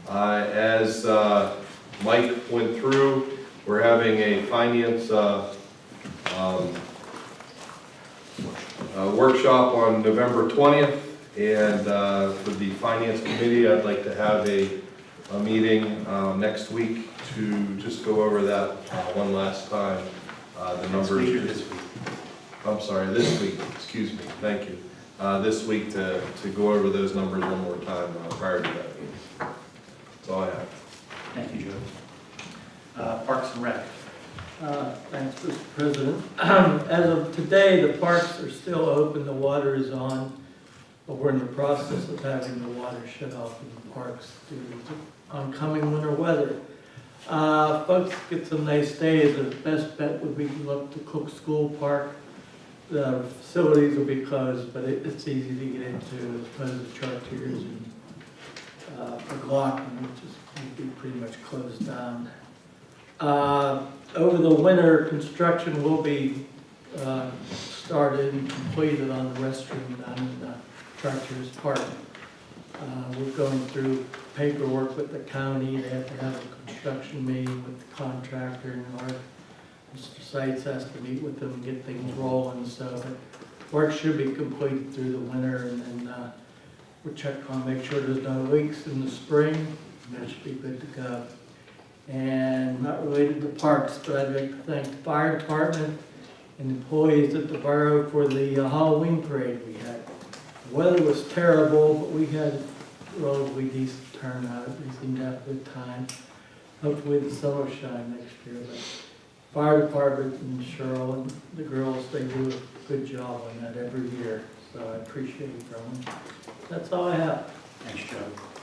As Mike went through, we're having a finance uh, um, workshop on November 20th, and uh, for the finance committee, I'd like to have a, a meeting uh, next week to just go over that uh, one last time, uh, the Next numbers. week this week? I'm sorry, this week, excuse me, thank you. Uh, This week to, to go over those numbers one more time uh, prior to that meeting. That's all I have. Thank you, Joe. Uh, Parks and Rec. Uh, Thanks, Mr. President. (clears throat) As of today, the parks are still open, the water is on, but we're in the process of having the water shut off in the parks due to oncoming winter weather. Uh, Folks get some nice days, the best bet would be to look to Cook School Park. The facilities will be closed, but it- it's easy to get into, as opposed to Chartiers and uh, McLaughlin, which is, pretty much closed down. Uh, Over the winter, construction will be uh, started and completed on the restroom down in uh, Chartiers Park. Uh, We're going through paperwork with the county, they have to have a construction meeting with the contractor and our, Mr. Sykes has to meet with them and get things rolling, so the work should be completed through the winter and then uh, we'll check on, make sure there's no leaks in the spring, that should be good to go. And not related to parks, but I'd like to thank the fire department and employees at the borough for the uh, Halloween parade we had. The weather was terrible, but we had a relatively decent turnout, we seemed to have a good time. Hopefully the sun will shine next year, but fire department and Cheryl and the girls, they do a good job on that every year, so I appreciate it them. That's all I have. Thanks, Joe.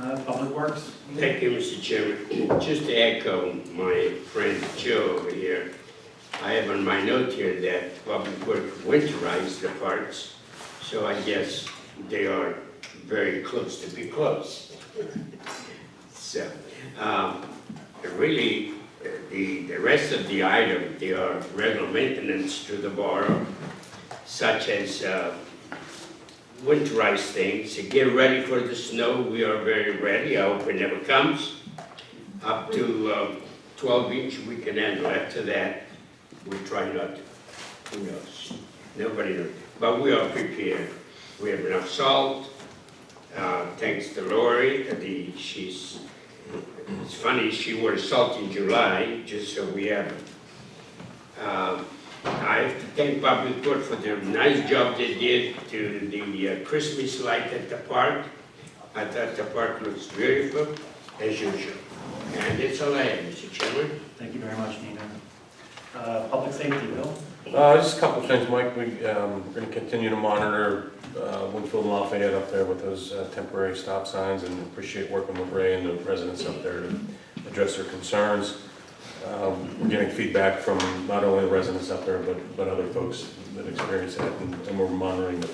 Uh, Public Works. Thank you, Mr. Chairman. Just to echo my friend Joe over here, I have on my note here that Public Works winterized the parks, so I guess they are very close to be close. So, um, really, the, the rest of the item, they are regular maintenance to the borough, such as, uh, winterize things, get ready for the snow, we are very ready, I hope it never comes. Up to, uh, twelve inch, we can handle, after that, we try not to, who knows, nobody knows, but we are prepared. We have enough salt, uh, thanks to Lori, the, she's, it's funny, she wore salt in July, just so we have. Um, I have to thank Public Works for the nice job they did to the uh, Christmas light at the park. I thought the park looks beautiful, as usual. And that's all I have, Mr. Chairman. Thank you very much, Nina. Uh, Public safety, Bill? Uh, just a couple of things, Mike, we, um, we're gonna continue to monitor, uh, Winfield and Lafayette up there with those uh, temporary stop signs and appreciate working with Ray and the residents up there to address their concerns. Um, we're getting feedback from not only the residents up there, but, but other folks that experience it, and, and we're monitoring the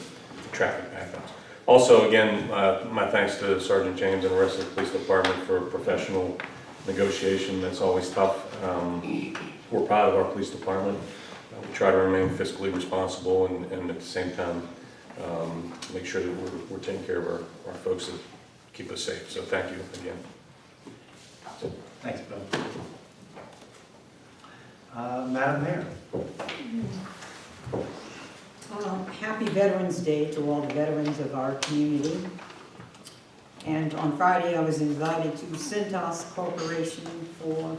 traffic backups. Also, again, uh, my thanks to Sergeant James and the rest of the police department for professional negotiation, that's always tough. Um, we're proud of our police department. Uh, We try to remain fiscally responsible and, and at the same time, um, make sure that we're, we're taking care of our, our folks that keep us safe. So thank you again. Thanks, Bill. Uh, Madam Mayor? Uh, Happy Veterans Day to all the veterans of our community. And on Friday, I was invited to Cintas Corporation for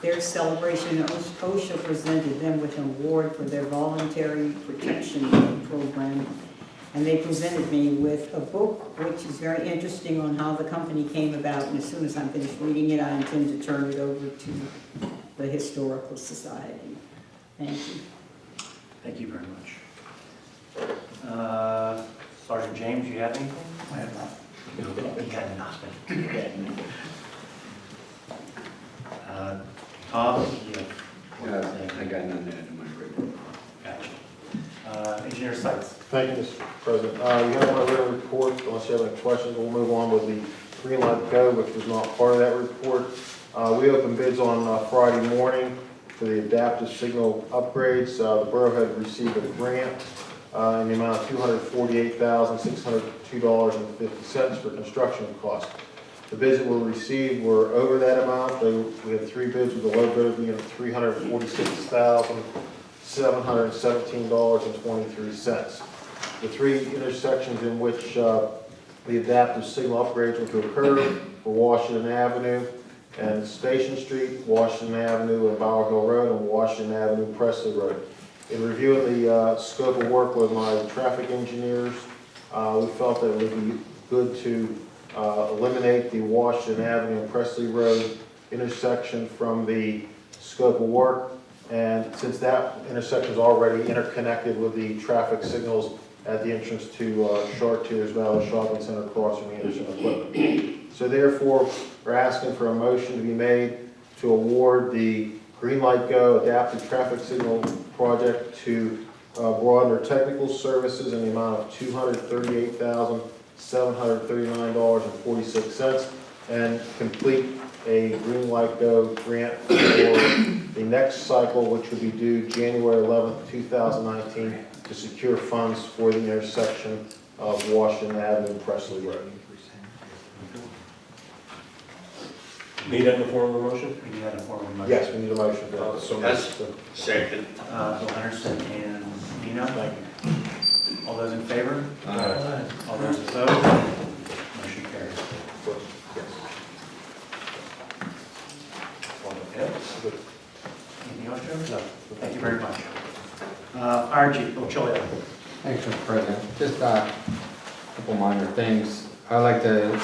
their celebration. OSHA presented them with an award for their voluntary protection program. And they presented me with a book, which is very interesting on how the company came about. And as soon as I'm finished reading it, I intend to turn it over to the Historical Society. Thank you. Thank you very much. Uh, Sergeant James, you have anything? I have nothing. You got nothing. Uh, Tom, you have I got none in my report. Gotcha. Uh, Engineer Sykes. Thank you, Mr. President. Uh, You have my written report, unless you have any questions, we'll move on with the Green Light Go, which was not part of that report. Uh, We opened bids on uh, Friday morning for the adaptive signal upgrades. Uh, The borough had received a grant uh, in the amount of $248,602.50 for construction costs. The bids that were received were over that amount. They- We had three bids with the low bid being $346,717.23. The three intersections in which uh, the adaptive signal upgrades were to occur were Washington Avenue and Station Street, Washington Avenue and Bower Hill Road, and Washington Avenue, Presley Road. In reviewing the uh, scope of work with my traffic engineers, uh, we felt that it would be good to uh, eliminate the Washington Avenue and Presley Road intersection from the scope of work. And since that intersection is already interconnected with the traffic signals at the entrance to uh, Chartiers Valley Shopping Center across from Anderson Equipment. So therefore, we're asking for a motion to be made to award the Green Light Go Adaptive Traffic Signal Project to uh, Broadner Technical Services in the amount of $238,739.46 and complete a Green Light Go grant for the next cycle, which will be due January 11th, 2019, to secure funds for the intersection of Washington Avenue and Presley Road. Need that in the form of a motion? We need that in the form of a motion. Yes, we need a motion for that. So That's second. Uh, Bill Henderson and Nina. All those in favor? All those opposed? Motion carries. Okay. Anything else, Joe? No. Thank you very much. Uh, Fire Chief Bill Thanks, Mr. President. Just uh, a couple minor things. I like to,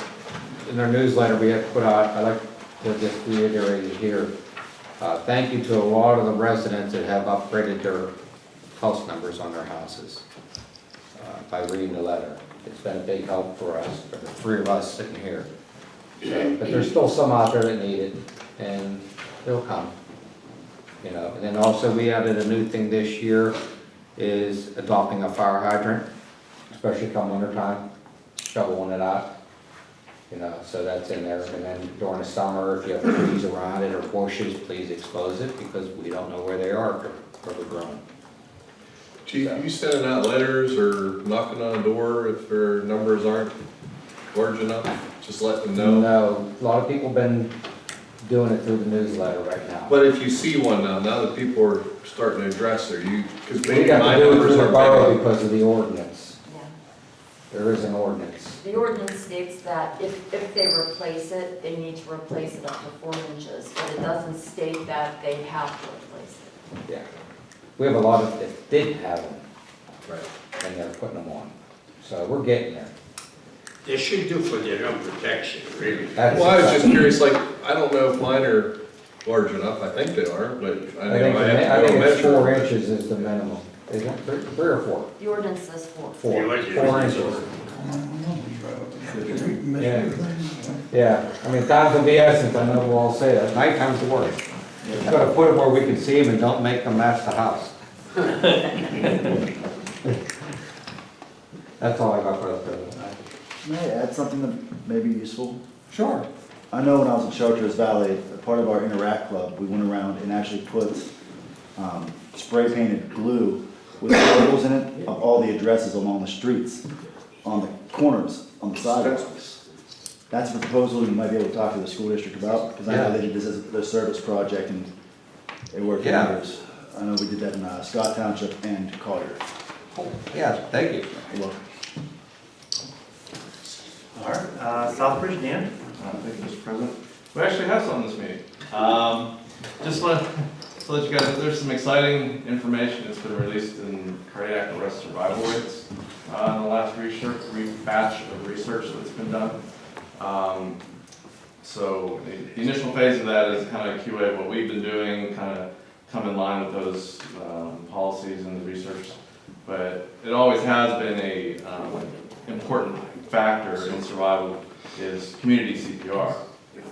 in our newsletter we have put out, I like to just reiterate it here. Uh, Thank you to a lot of the residents that have upgraded their house numbers on their houses uh, by reading the letter. It's been a big help for us, for the three of us sitting here. So, But there's still some out there that need it, and they'll come. you know, and then also we added a new thing this year is adopting a fire hydrant, especially come winter time, shoveling it out. You know, so that's in there, and then during the summer, if you have trees around it or bushes, please expose it, because we don't know where they are, where they're growing. Chief, you sending out letters or knocking on a door if their numbers aren't large enough? Just let them know? No, a lot of people been doing it through the newsletter right now. But if you see one now, now that people are starting to address their, you, because We maybe my to do it numbers aren't big because of the ordinance. Yeah. There is an ordinance. The ordinance states that if, if they replace it, they need to replace it up to four inches, but it doesn't state that they have to replace it. Yeah. We have a lot of, that did have them, Right. and they're putting them on. So we're getting there. They should do for their own protection, really. That's- Well, I was just curious, like, I don't know if mine are large enough, I think they are, but I I know think, I the mi- have I to go think it's measure. four but- inches is the minimum. Is it three, three or four? The ordinance says four. Four, Yeah, like- four inches. Yeah, yeah, I mean, time's of the essence, I know we'll all say that, nighttime's the worst. Just gotta put it where we can see them and don't make them match the house. (laughs) That's all I got for the present. May I add something that may be useful? Sure. I know when I was in Chartiers Valley, part of our Interact Club, we went around and actually put um, spray painted glue with logos in it of all the addresses along the streets, on the corners, on the sidewalks. That's a proposal you might be able to talk to the school district about, because I know they did this as their service project and it worked Yeah. wonders. I know we did that in uh, Scott Township and Collier. Yeah, thank you. You're welcome. All right, uh, Southbridge, Dan? Uh, Thank you, Mr. President. We actually have some this meeting. Um, Just want to let you guys know, there's some exciting information that's been released in cardiac arrest survival rates uh, in the last research, batch of research that's been done. Um, So the- initial phase of that is kind of QA what we've been doing, kind of come in line with those um, policies and the research. But it always has been a um, important factor in survival is community CPR.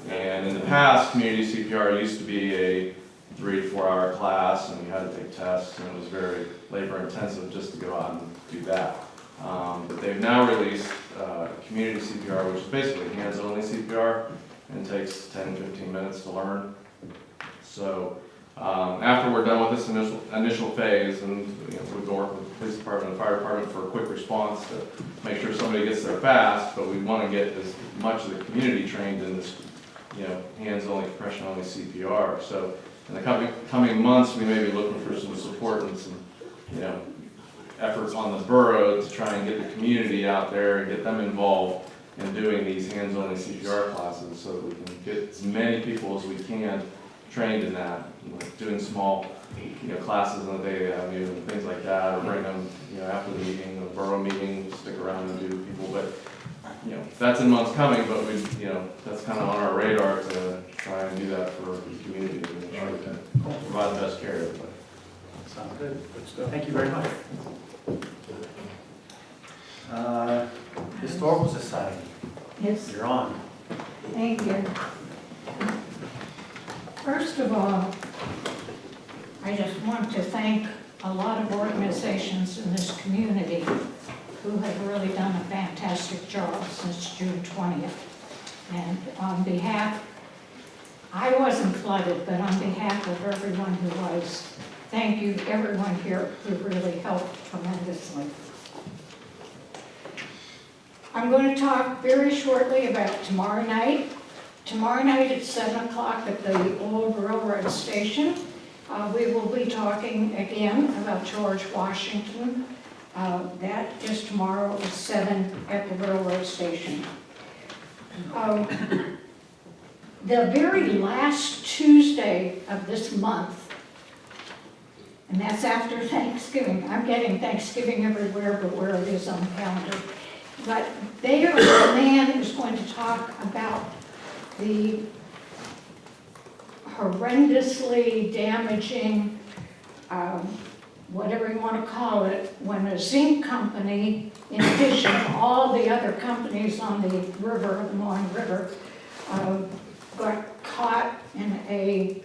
And in the past, community CPR used to be a three to four hour class and we had to take tests and it was very labor intensive just to go out and do that. Um, but they've now released, uh, community CPR, which is basically hands-only CPR and takes 10, 15 minutes to learn. So, um, after we're done with this initial, initial phase, and, you know, we go work with the police department and the fire department for a quick response to make sure somebody gets there fast, but we want to get as much of the community trained in this, you know, hands-only, compression-only CPR. So, in the coming, coming months, we may be looking for some support and some, you know, efforts on the borough to try and get the community out there and get them involved in doing these hands-only CPR classes so that we can get as many people as we can trained in that, like doing small, you know, classes on the Daily Avenue and things like that, or bring them, you know, after the meeting, the borough meeting, stick around and do people, but, you know, that's in months coming, but we, you know, that's kind of on our radar to try and do that for the community, to make sure we can provide the best care to everybody. Sounds good. Thank you very much. Uh, Historical Society, Yes, you're on. thank you. First of all, I just want to thank a lot of organizations in this community who have really done a fantastic job since June 20th. And on behalf, I wasn't flooded, but on behalf of everyone who was, thank you, everyone here who really helped tremendously. I'm going to talk very shortly about tomorrow night. Tomorrow night at 7 o'clock at the old railroad station, uh, we will be talking again about George Washington. Uh, That is tomorrow at 7 at the railroad station. Um, The very last Tuesday of this month, and that's after (laughs) Thanksgiving, I'm getting Thanksgiving everywhere but where it is on the calendar. But there, a man is going to talk about the horrendously damaging, um, whatever you want to call it, when a zinc company, in addition to all the other companies on the river, the Mon River, uh, got caught in a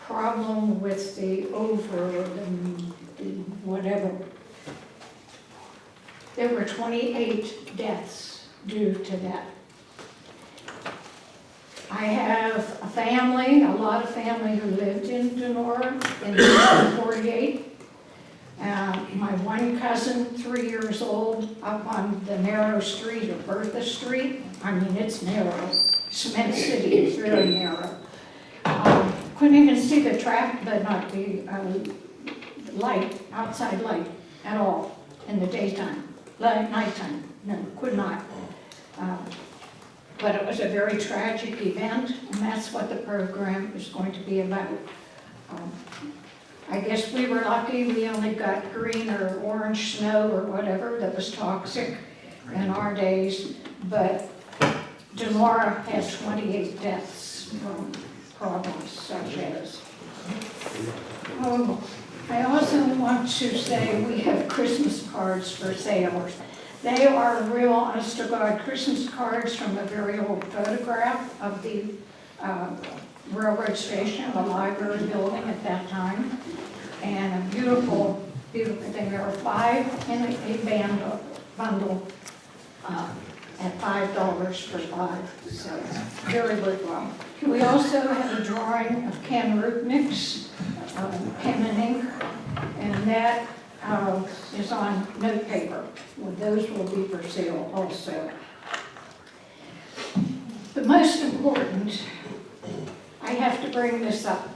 problem with the over, and whatever. There were 28 deaths due to that. I have a family, a lot of family who lived in Donora in 1948. My one cousin, three years old, up on the narrow street of Bertha Street. I mean, it's narrow. Cement City is very narrow. Um, Couldn't even see the traffic, but not the uh, light, outside light at all in the daytime, nighttime, no, could not. Uh, But it was a very tragic event, and that's what the program is going to be about. Um, I guess we were lucky, we only got green or orange snow or whatever that was toxic in our days, but Donora has 28 deaths from problems such as. Oh, I also want to say we have Christmas cards for sale. They are real, honest to God, Christmas cards from a very old photograph of the uh, railroad station, the library building at that time. And a beautiful, beautiful thing. There are five in a band bundle uh, at five dollars for five, so very worthwhile. We also have a drawing of Ken Rupnick's uh, pen and ink, and that uh, is on note paper. Well, Those will be for sale also. The most important, I have to bring this up.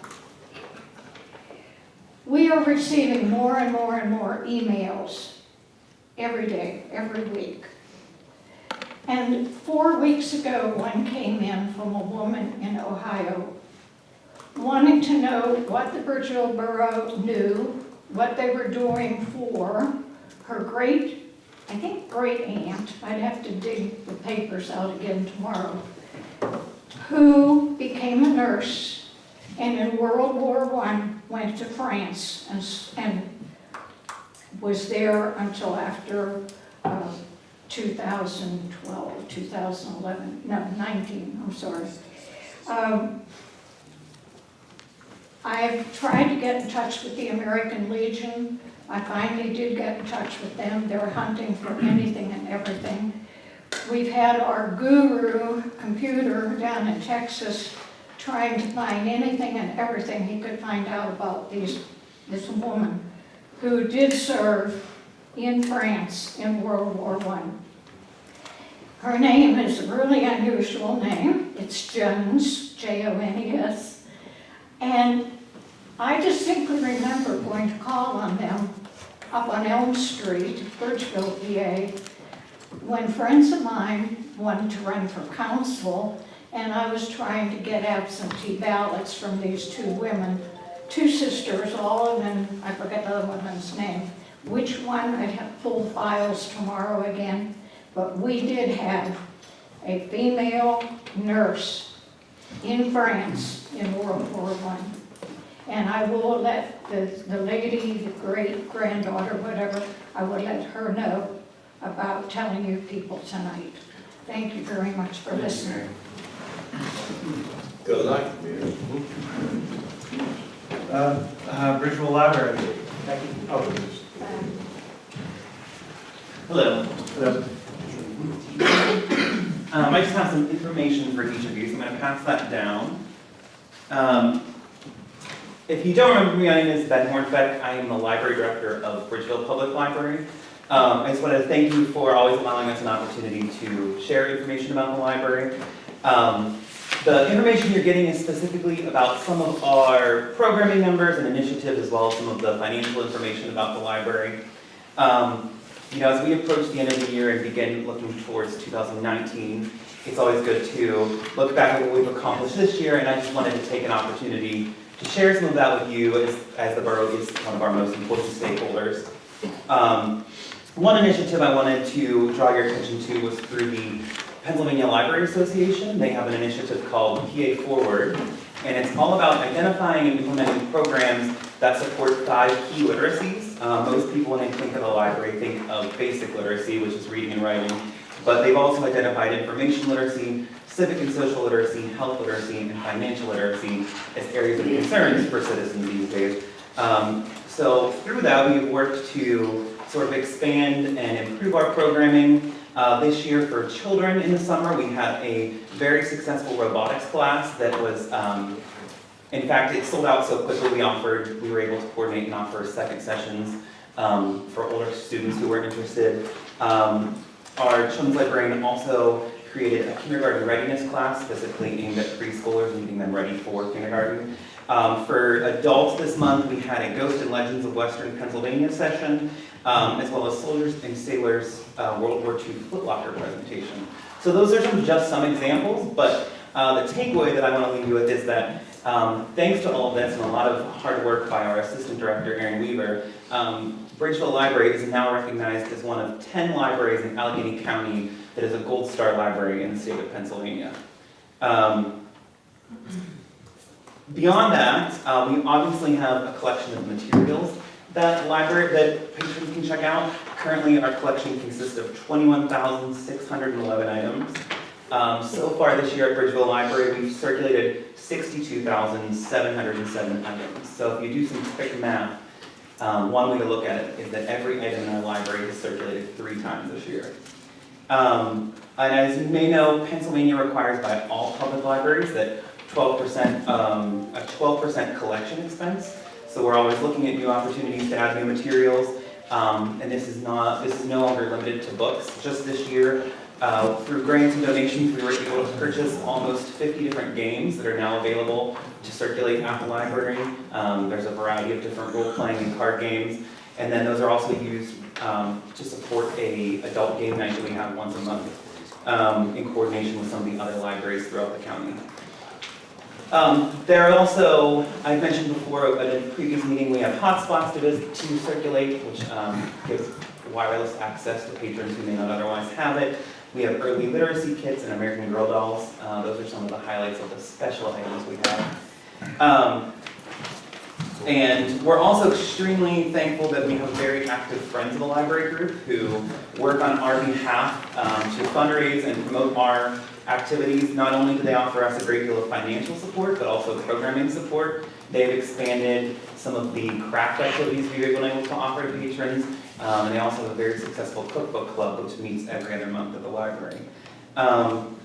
We are receiving more and more and more emails every day, every week. And four weeks ago, one came in from a woman in Ohio wanting to know what the Bridgeville Borough knew, what they were doing for her great, I think great aunt, I'd have to dig the papers out again tomorrow, who became a nurse and in World War I went to France and, and was there until after uh, 2012, 2011, no, 19, I'm sorry. Um, I've tried to get in touch with the American Legion. I finally did get in touch with them. They're hunting for anything and everything. We've had our guru computer down in Texas trying to find anything and everything he could find out about these, this woman who did serve in France in World War I. Her name is a really unusual name. It's Jones, J-O-N-E-S. And I distinctly remember going to call on them up on Elm Street, Bridgeville, PA, when friends of mine wanted to run for council, and I was trying to get absentee ballots from these two women, two sisters, all of them, I forget the other woman's name. Which one, I'd have full files tomorrow again, but we did have a female nurse in France in World War I. And I will let the, the lady, the great granddaughter, whatever, I will let her know about telling you people tonight. Thank you very much for listening. Good luck. Uh, uh, Bridgeville Library. Becky? Oh, Hello. hello. Um, I just have some information for each of you, so I'm gonna pass that down. Um, If you don't remember me, my name is Ben Hornbeck. I am the library director of Bridgeville Public Library. Um, I just want to thank you for always allowing us an opportunity to share information about the library. Um, The information you're getting is specifically about some of our programming numbers and initiatives, as well as some of the financial information about the library. Um, You know, as we approach the end of the year and begin looking towards 2019, it's always good to look back at what we've accomplished this year, and I just wanted to take an opportunity to share some of that with you as, as the borough is one of our most important stakeholders. Um, One initiative I wanted to draw your attention to was through the Pennsylvania Library Association. They have an initiative called PA Forward, and it's all about identifying and implementing programs that support five key literacies. Uh, most people, when they think of the library, think of basic literacy, which is reading and writing, but they've also identified information literacy, civic and social literacy, health literacy, and financial literacy as areas of concerns for citizens these days. Um, so through that, we've worked to sort of expand and improve our programming. Uh, this year for children in the summer, we had a very successful robotics class that was, um, in fact, it sold out so quickly we offered, we were able to coordinate and offer second sessions um, for older students who were interested. Um, our children's librarian also created a kindergarten readiness class specifically aimed at preschoolers and getting them ready for kindergarten. Um, for adults this month, we had a Ghost and Legends of Western Pennsylvania session, um, as well as Soldiers and Sailors uh, World War II footlocker presentation. So those are some, just some examples, but uh, the takeaway that I want to leave you with is that um, thanks to all of this and a lot of hard work by our Assistant Director, Erin Weaver, um, Bridgeville Library is now recognized as one of 10 libraries in Allegheny County that is a Gold Star Library in the state of Pennsylvania. Um, beyond that, uh, we obviously have a collection of materials that library that patrons can check out. Currently, our collection consists of 21,611 items. Um, so far this year at Bridgeville Library, we've circulated 62,707 items. So if you do some quick math, um, one way to look at it is that every item in our library is circulated three times this year. Um, and as you may know, Pennsylvania requires by all public libraries that 12%, um, a 12% collection expense. So we're always looking at new opportunities to add new materials. Um, and this is not, this is no longer limited to books. Just this year, uh, through grants and donations, we were able to purchase almost 50 different games that are now available to circulate at the library. Um, there's a variety of different role-playing and card games. And then those are also used um, to support a adult game night that we have once a month um, in coordination with some of the other libraries throughout the county. Um, there are also, I mentioned before at a previous meeting, we have hotspots to, to circulate, which um, gives wireless access to patrons who may not otherwise have it. We have early literacy kits and American Girl dolls. Uh, those are some of the highlights of the special items we have. Um, and we're also extremely thankful that we have very active Friends of the Library group who work on our behalf um, to fundraise and promote our activities. Not only do they offer us a great deal of financial support, but also programming support. They've expanded some of the craft activities we've been able to offer to patrons. Um, and they also have a very successful cookbook club, which meets every other month at the library. Um,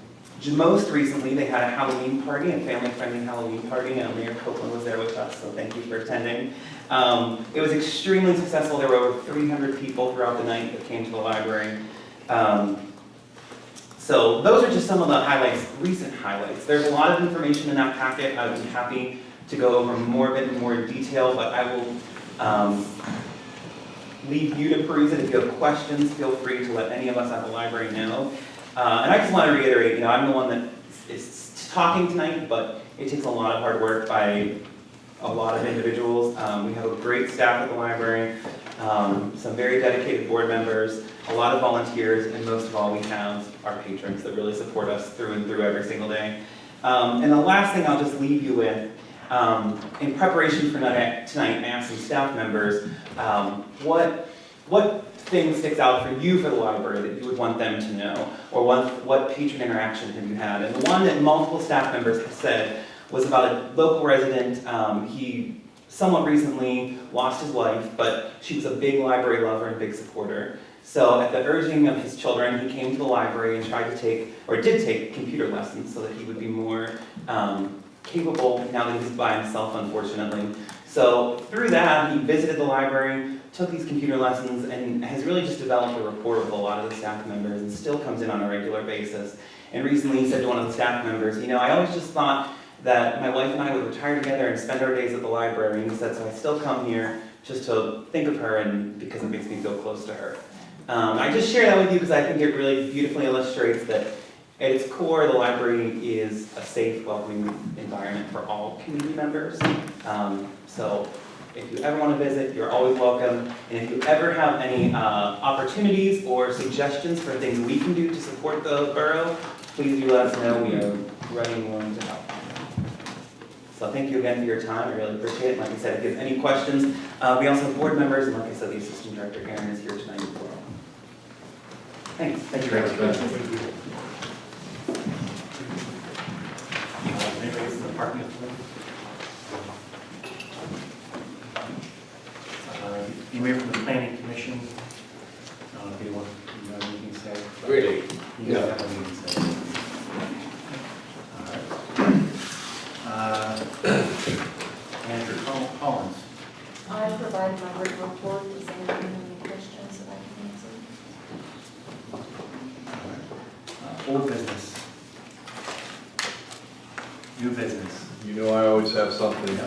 most recently, they had a Halloween party, a family-friendly Halloween party, and Mayor Copeland was there with us, so thank you for attending. Um, it was extremely successful. There were over 300 people throughout the night that came to the library. Um, so those are just some of the highlights, recent highlights. There's a lot of information in that packet. I would be happy to go over more of it in more detail, but I will um, leave you to peruse it. If you have questions, feel free to let any of us at the library know. Uh, and I just want to reiterate, you know, I'm the one that is talking tonight, but it takes a lot of hard work by a lot of individuals. Um, we have a great staff at the library, um, some very dedicated board members, a lot of volunteers, and most of all, we have our patrons that really support us through and through every single day. Um, and the last thing I'll just leave you with, um, in preparation for tonight, I asked some staff members, um, what, what thing sticks out for you for the library that you would want them to know? Or what, what patron interaction have you had? And the one that multiple staff members have said was about a local resident. Um, he somewhat recently lost his wife, but she was a big library lover and big supporter. So at the urging of his children, he came to the library and tried to take, or did take, computer lessons so that he would be more um, capable now that he's by himself, unfortunately. So through that, he visited the library, took these computer lessons, and has really just developed a rapport with a lot of the staff members and still comes in on a regular basis. And recently he said to one of the staff members, you know, I always just thought that my wife and I would retire together and spend our days at the library. And he said, so I still come here just to think of her and because it makes me feel close to her. Um, I just share that with you because I think it really beautifully illustrates that at its core, the library is a safe, welcoming environment for all community members. Um, so if you ever want to visit, you're always welcome. And if you ever have any uh, opportunities or suggestions for things we can do to support the borough, please do let us know. We are ready and willing to help. So thank you again for your time. I really appreciate it. Like I said, if you have any questions, uh, we also have board members, and like I said, the Assistant Director, Aaron, is here tonight. Thanks. Thank you very much. parking authority. Uh, You may from the planning commission. I don't know if you want, you have anything to say? Really? You guys have anything to say? All right. Uh, (coughs) Andrew Collins. I provided my written report, does anyone have any questions that I can answer? Uh, Old business. New business. You know I always have something.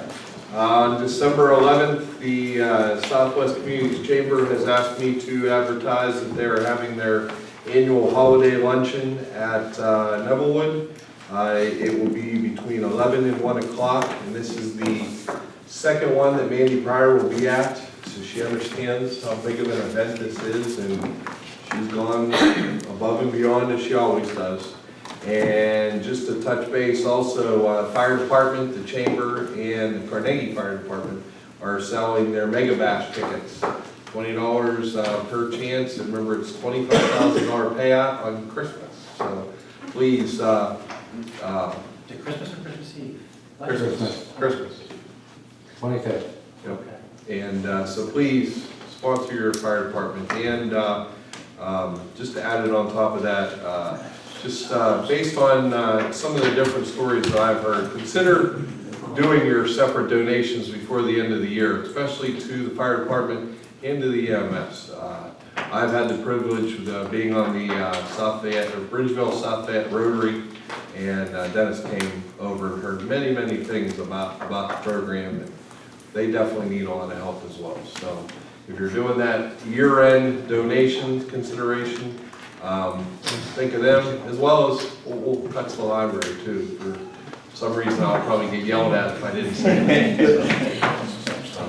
On December 11th, the uh, Southwest Communities Chamber has asked me to advertise that they're having their annual holiday luncheon at uh, Nevillewood. Uh, It will be between 11 and 1 o'clock, and this is the second one that Mandy Pryor will be at, so she understands how big of an event this is, and she's gone above and beyond as she always does. And just to touch base, also, uh, fire department, the chamber, and the Carnegie Fire Department are selling their mega bash tickets. Twenty dollars, uh, per chance, and remember, it's twenty-five thousand dollar payout on Christmas. So please, uh, uh, Is Christmas or Christmas Eve? Christmas, Christmas. Twenty-fifth. Yep. And uh, so please sponsor your fire department. And uh, um, just to add it on top of that, uh, just uh, based on uh, some of the different stories that I've heard, consider doing your separate donations before the end of the year, especially to the fire department and to the EMS. Uh, I've had the privilege of uh, being on the uh, South Fayette, or Bridgeville South Fayette Rotary, and Dennis came over and heard many, many things about, about the program. and They definitely need a lot of help as well. So if you're doing that year-end donation consideration, um, think of them, as well as, we'll, we'll touch the library too. For some reason, I'll probably get yelled at if I didn't say it. Um,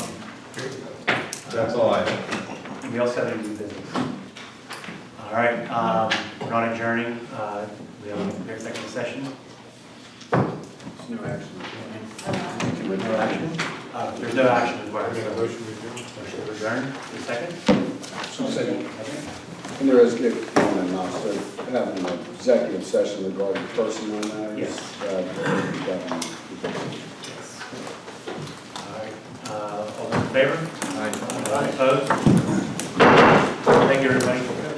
That's all I have. We also have any new business. All right, um, we're not adjourning, uh, we have an executive session. No action. There's no action? Uh, there's no action as well. Motion to adjourn, a second? Second. And there is good comment, also having an executive session regarding personnel matters. Yes. uh, definitely. All right, uh, all those in favor? Aye. Opposed? Thank you, everybody.